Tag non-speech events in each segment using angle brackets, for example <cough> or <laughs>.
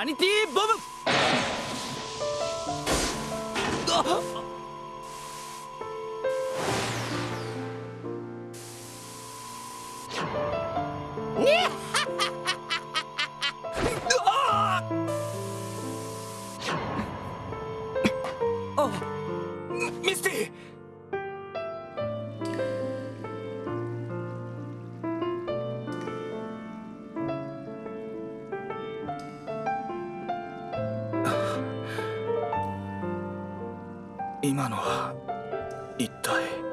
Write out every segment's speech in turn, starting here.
サニティボムのは一体。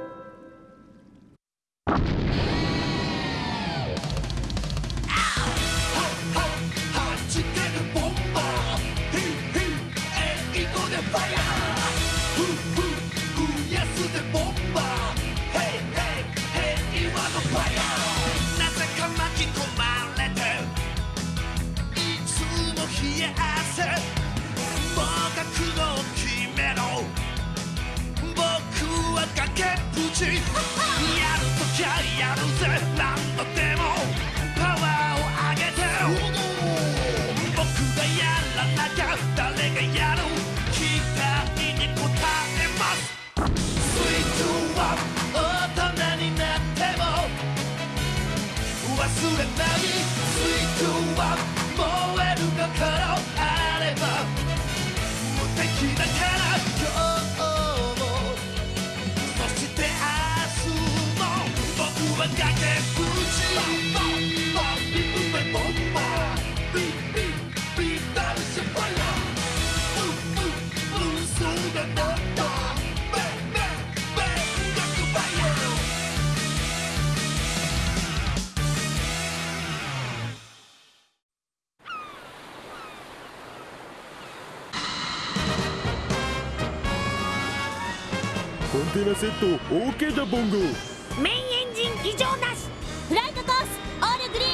コンテナセット OK だボンゴメインエンジン異常なし。フライトコースオールグリ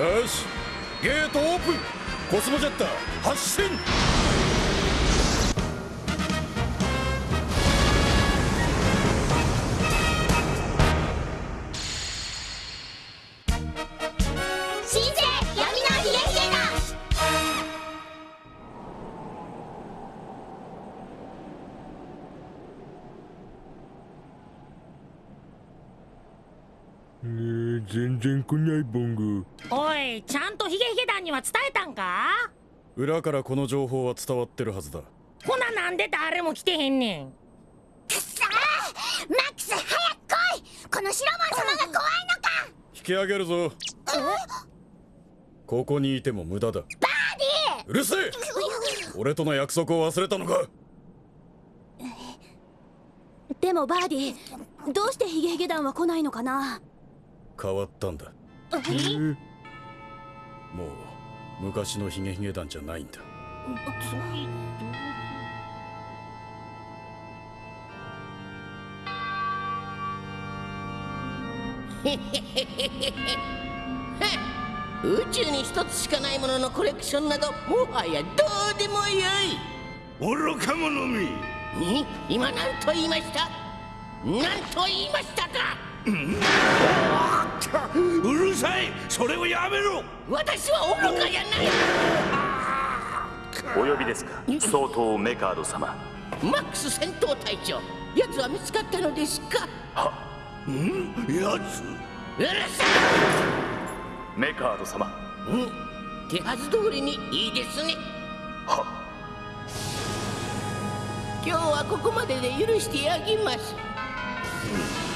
ーン。よし。ゲートオープン。コスモジェッター発進は伝えたんか？裏からこの情報は伝わってるはずだ。ほななんで誰も来てへんねん？くそマックス早く来い！このシロモン様が怖いのか！引き上げるぞ。ここにいても無駄だ。バーディうるせえ！俺との約束を忘れたのか！でもバーディどうしてヒゲヒゲ団は来ないのかな？変わったんだ。もう昔のヒゲヒゲ団じゃないんだ。宇宙に一つしかないもののコレクションなどもはやどうでもよい。愚か者め。今何と言いました？何と言いましたか？<laughs> うるさい。それをやめろ。私は愚かじゃない。お呼びですか。総統メカード様。マックス戦闘隊長。奴は見つかったのですか。は。ん？奴？うるさい。メカード様。うん。手はず通りにいいですね。は。今日はここまでで許してあげます、うん、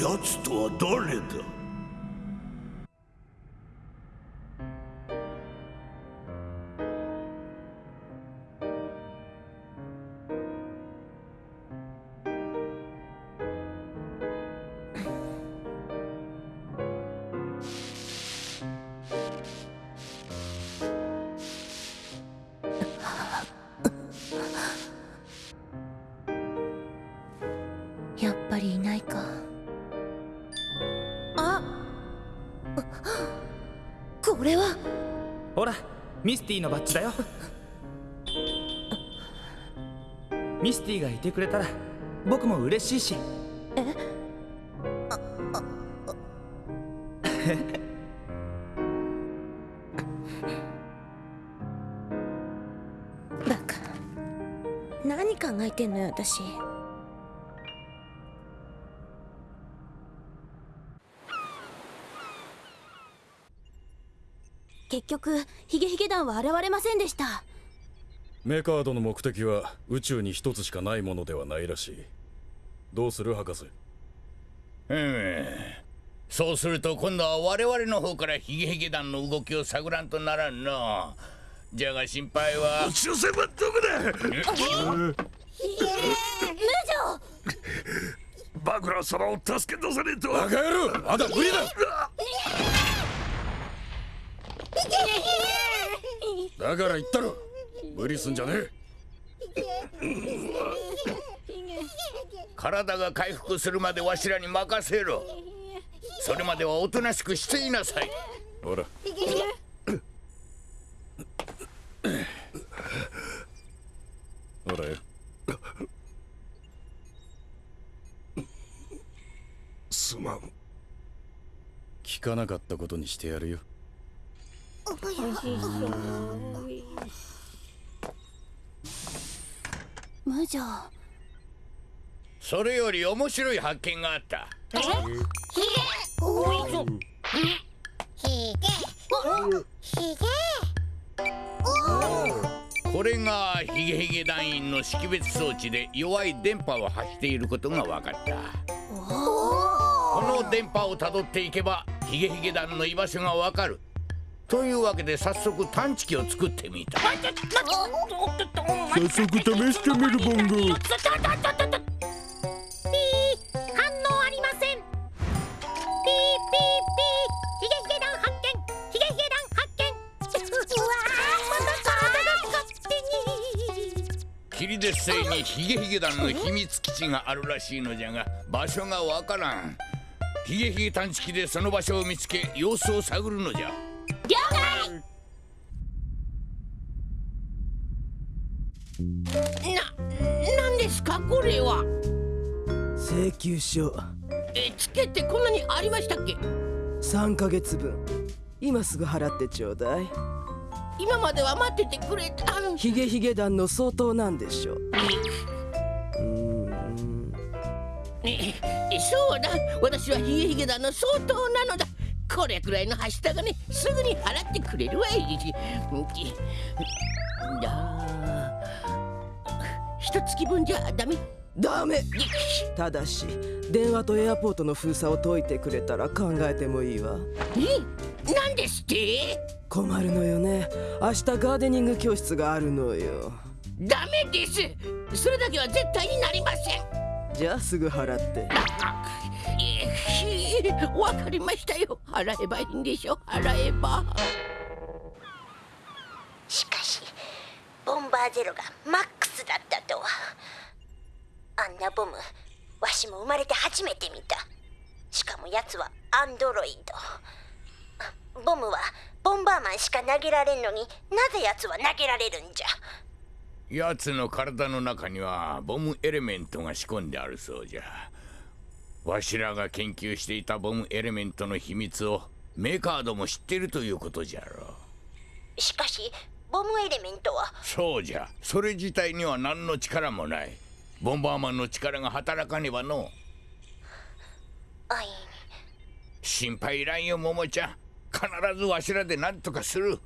奴とは誰だこれは？ほらミスティのバッジだよ。ミスティがいてくれたら僕も嬉しいし。え？<laughs> バカ何考えてんのよ私。結局ヒゲヒゲ団は現れませんでした。メカードの目的は宇宙に一つしかないものではないらしい。どうする博士？うん。そうすると今度は我々の方からヒゲヒゲ団の動きを探らんとならんの。じゃが心配は。宇宙船はどこだ。無女バクラ様を助け出さねえとバカ野郎まだ無理だだから言ったろ。無理すんじゃねえ。体が回復するまでわしらに任せろ。それまではおとなしくしていなさい。ほら。ほらよ。すまん。聞かなかったことにしてやるよ無女それより面白い発見があった。これがヒゲヒゲ団員の識別装置で弱い電波を発していることが分かった。この電波をたどっていけばヒゲヒゲ団の居場所が分かるというわけで早速探知機を作ってみた。早速試してみるボンゴ。ピー反応ありませんピーピーピーヒゲヒゲ団発見ヒゲヒゲ団発見うわーまた体が勝手に霧絶星にヒゲヒゲ団の秘密基地があるらしいのじゃが場所がわからんヒゲヒゲ探知機でその場所を見つけ様子を探るのじゃな、なんですかこれは？請求書。え、チケってこんなにありましたっけ？3ヶ月分。今すぐ払ってちょうだい。今までは待っててくれたヒゲヒゲ団の相当なんでしょう。うーんえそうだ。私はヒゲヒゲ団の相当なのだこれくらいのはした金すぐに払ってくれるわいだ一月分じゃダメ。ダメ。ただし電話とエアポートの封鎖を解いてくれたら考えてもいいわ。え？なんですって？困るのよね。明日ガーデニング教室があるのよ。ダメです。それだけは絶対になりません。じゃあすぐ払ってえーわかりましたよ。払えばいいんでしょ？払えば。しかしボンバーゼロがマックスだったとは。あんなボムわしも生まれて初めて見た。しかもやつはアンドロイド。ボムはボンバーマンしか投げられんのになぜやつは投げられるんじゃ？奴の体の中にはボムエレメントが仕込んであるそうじゃわしらが研究していたボムエレメントの秘密をメカードも知っているということじゃろしかしボムエレメントは？そうじゃ。それ自体には何の力もない。ボンバーマンの力が働かねばのあい心配いらんよ桃ちゃん。必ずわしらで何とかする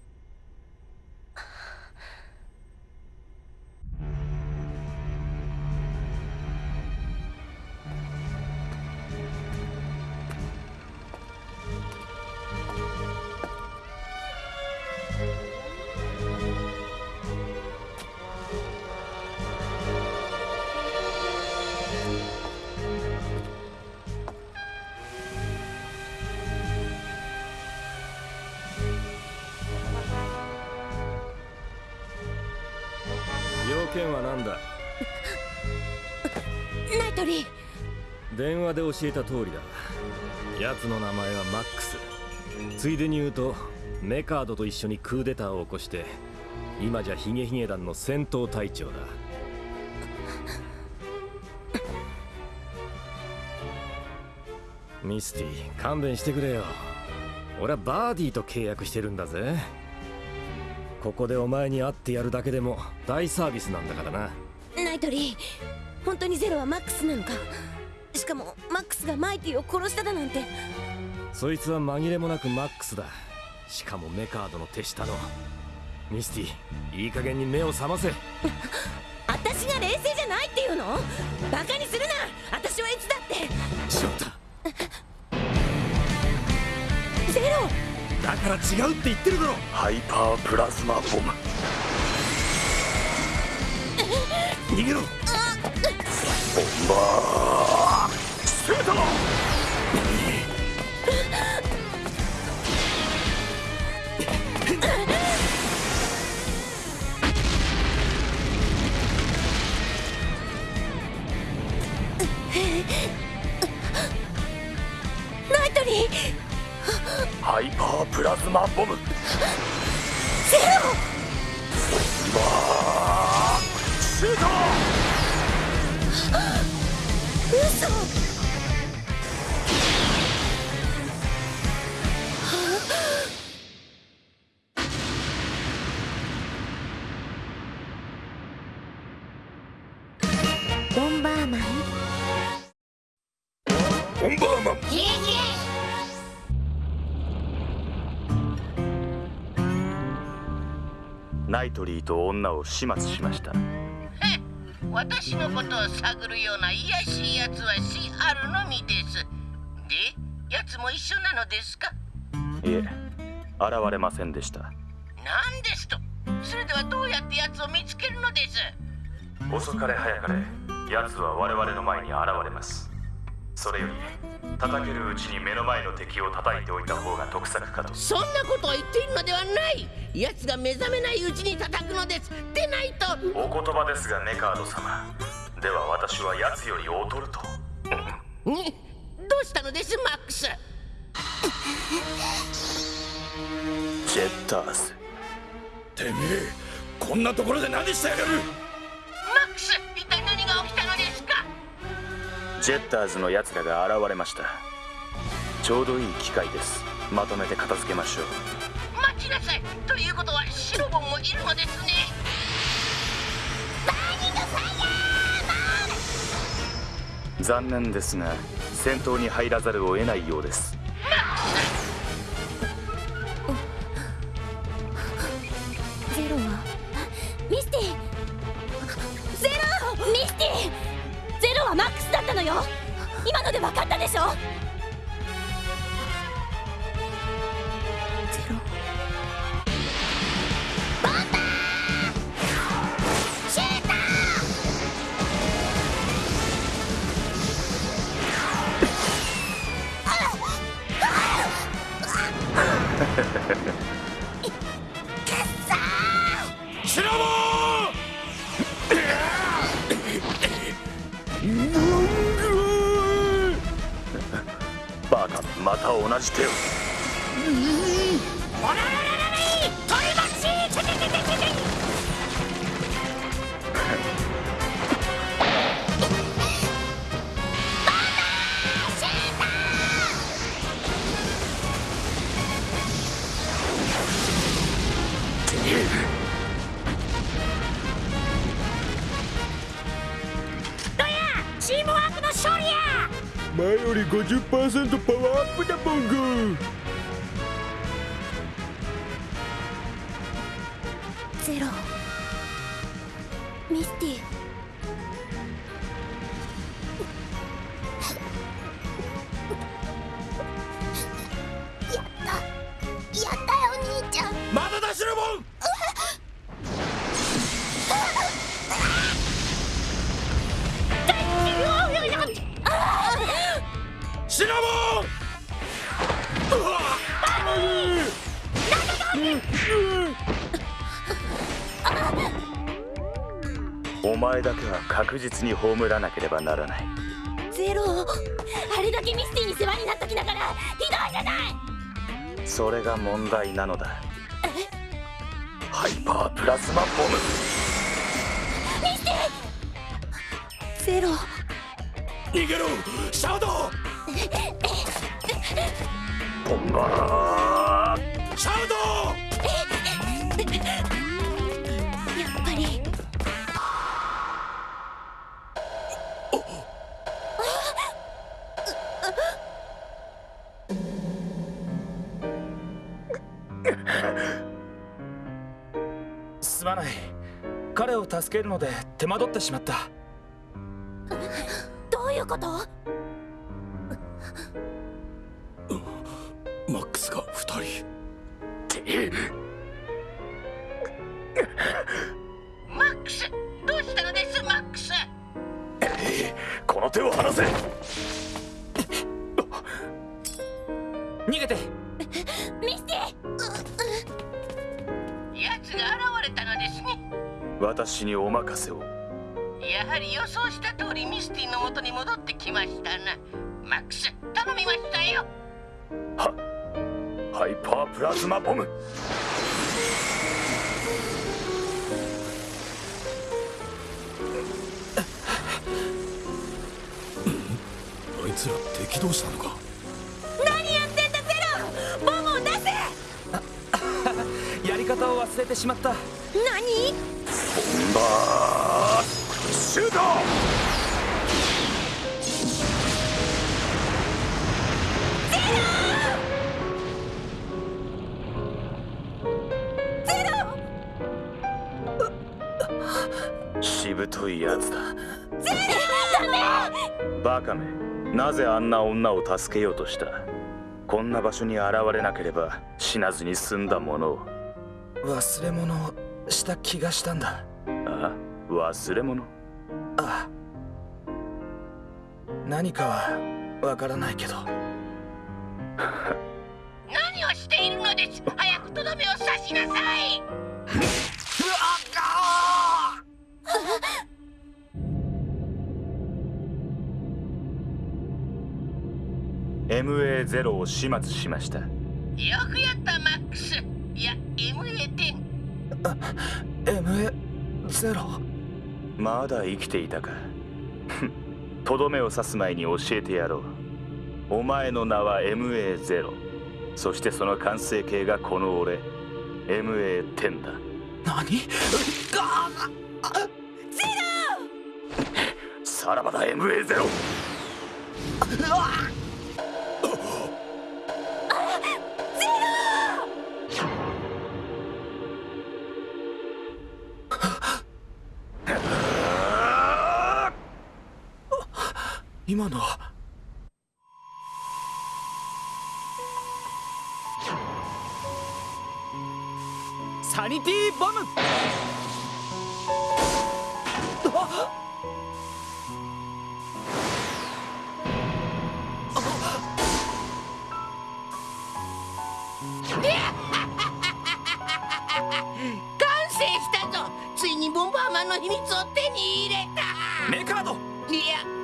で教えた通りだ。奴の名前はマックス。ついでに言うとメカードと一緒にクーデターを起こして今じゃヒゲヒゲ団の戦闘隊長だ。<laughs> ミスティ勘弁してくれよ。俺はバーディーと契約してるんだぜ。ここでお前に会ってやるだけでも大サービスなんだからな。ナイトリー本当にゼロはマックスなのか？しかもマックスがマイティを殺しただなんて。そいつは紛れもなくマックスだ。しかもメカードの手下の。ミスティいい加減に目を覚ませ。<laughs> 私が冷静じゃないっていうの？バカにするな！私はいつだって。しまった。<laughs> ゼロ！だから違うって言ってるだろ。ハイパープラズマボム。<laughs> 逃げろ。ボンバーセーターナイトリーハイパープラズマボムナイトリーと女を始末しました。私のことを探るような卑しいやつはしあるのみです。でやつも一緒なのですか？いえ現れませんでした。なんですと？それではどうやってやつを見つけるのです？遅かれ早かれ奴は我々の前に現れます。それより叩けるうちに目の前の敵を叩いておいた方が得策かと。そんなことを言っているのではない。やつが目覚めないうちに叩くのです。でないと。お言葉ですがメカード様。では私は奴より劣ると。にどうしたのですマックス？ジェッターズ。てめえこんなところで何してやがる？ジェッターズの奴らが現れました。ちょうどいい機会です。まとめて片付けましょう。待ちなさい。ということはシロボンもいるのですね。残念ですが戦闘に入らざるを得ないようです今ので分かったでしょ？ゼロ。シュートシラボまた同じ手を。より50%パワ前だけは確実に葬らなければならない。ゼロあれだけミスティに世話になっときながらひどいじゃない！それが問題なのだ。ハイパープラズマボム。ミスティゼロ。逃げろ！シャドウ！ボンバー助けるので手間取ってしまった。どういうこと？私にお任せを。やはり予想した通りミスティの元に戻ってきましたな。マックス頼みましたよ。ハイパープラズマボム。あいつら敵同士なのか？何やってんだゼロ！ボムを出せ！やり方を忘れてしまった。何？バーシュート。ゼロしぶといやつだゼロダメバカめ。なぜあんな女を助けようとした？こんな場所に現れなければ死なずに済んだものを。忘れ物を。した気がしたんだ。あ忘れ物。ああ。何かはわからないけど。何をしているのです。早くとどめを刺しなさい。<laughs> MA0 を始末しました。よくやったマックス。いや MA10 MA0 まだ生きていたか。<laughs> とどめを刺す前に教えてやろう。お前の名は MA0 そしてその完成形がこの俺。MA10 だ。何？さらばだ MA0 <laughs> 今のは。サニティボム。あ <laughs> 完成したぞ。ついにボンバーマンの秘密を手に入れた。メカード。いや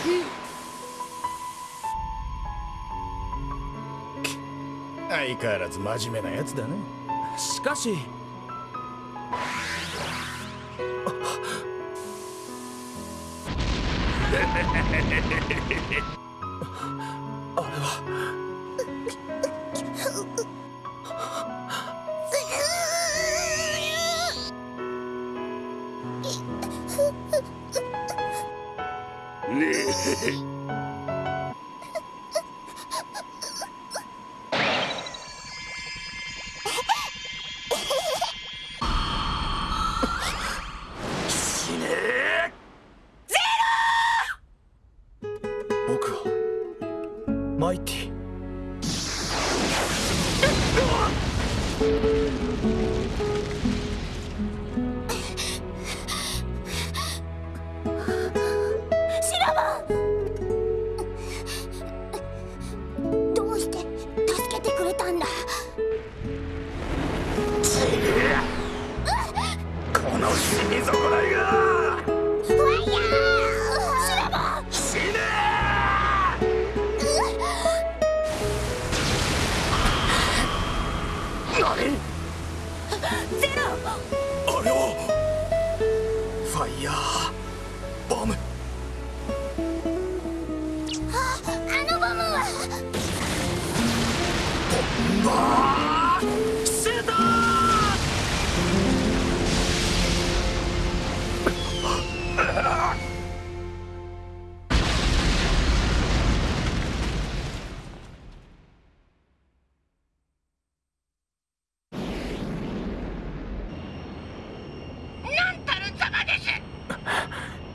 <laughs> 相変わらず真面目なやつだね。しかし <laughs>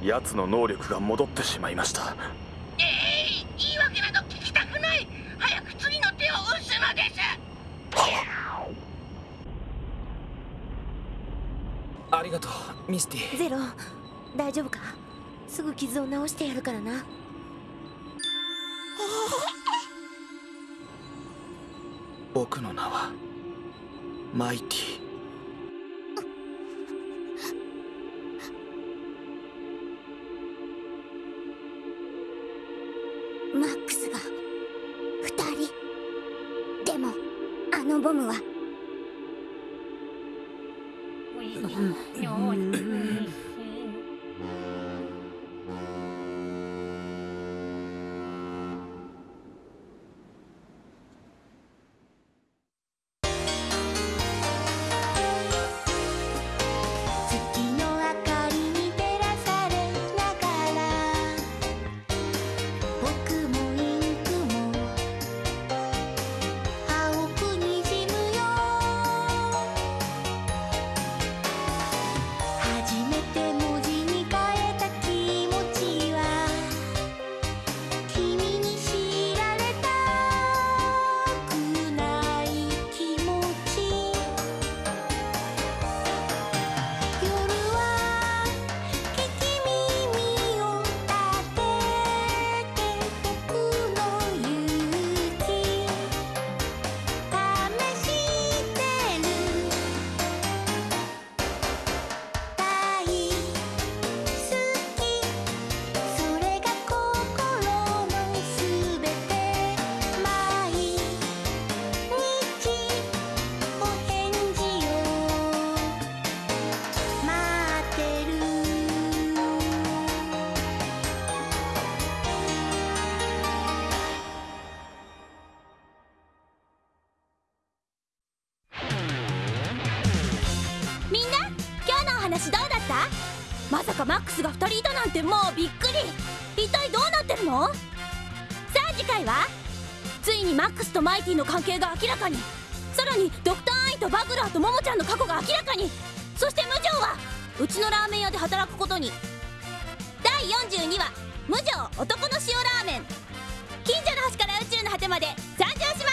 奴の能力が戻ってしまいました。ええ言い訳など聞きたくない。早く次の手を打つのです。ありがとうミスティ。ゼロ。大丈夫か？すぐ傷を治してやるからな。僕の名はマイティマックスが2人。でもあのボムはスが2人いたなんてもうびっくり。一体どうなってるの？さあ次回は？ついにマックスとマイティの関係が明らかに。さらにドクター・アイとバグラーとモモちゃんの過去が明らかに。そして無情は？うちのラーメン屋で働くことに。第42話「無情男の塩ラーメン」近所の星から宇宙の果てまで。参上します